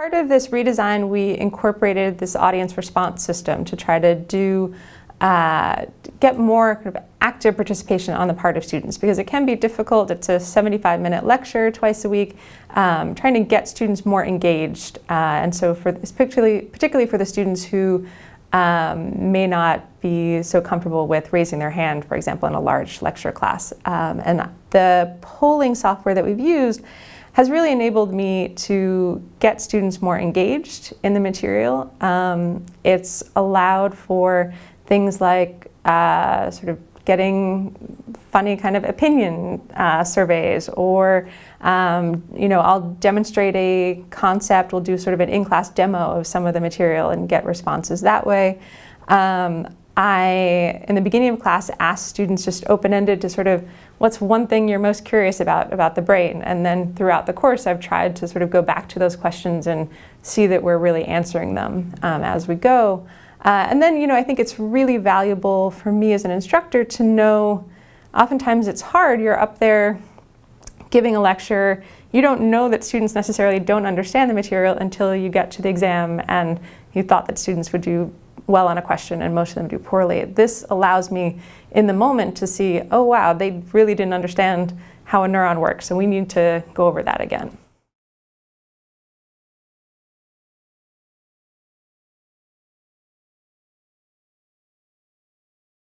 Part of this redesign, we incorporated this audience response system to try to do uh, get more kind of active participation on the part of students because it can be difficult. It's a 75 minute lecture twice a week, um, trying to get students more engaged. Uh, and so for this, particularly, particularly for the students who um, may not be so comfortable with raising their hand, for example, in a large lecture class. Um, and the polling software that we've used has really enabled me to get students more engaged in the material. Um, it's allowed for things like uh, sort of getting funny kind of opinion uh, surveys or um, you know I'll demonstrate a concept we'll do sort of an in-class demo of some of the material and get responses that way um, I in the beginning of class ask students just open-ended to sort of what's one thing you're most curious about about the brain? And then throughout the course I've tried to sort of go back to those questions and see that we're really answering them um, as we go. Uh, and then, you know, I think it's really valuable for me as an instructor to know, oftentimes it's hard, you're up there giving a lecture, you don't know that students necessarily don't understand the material until you get to the exam and you thought that students would do well on a question and most of them do poorly. This allows me in the moment to see, oh wow, they really didn't understand how a neuron works and we need to go over that again.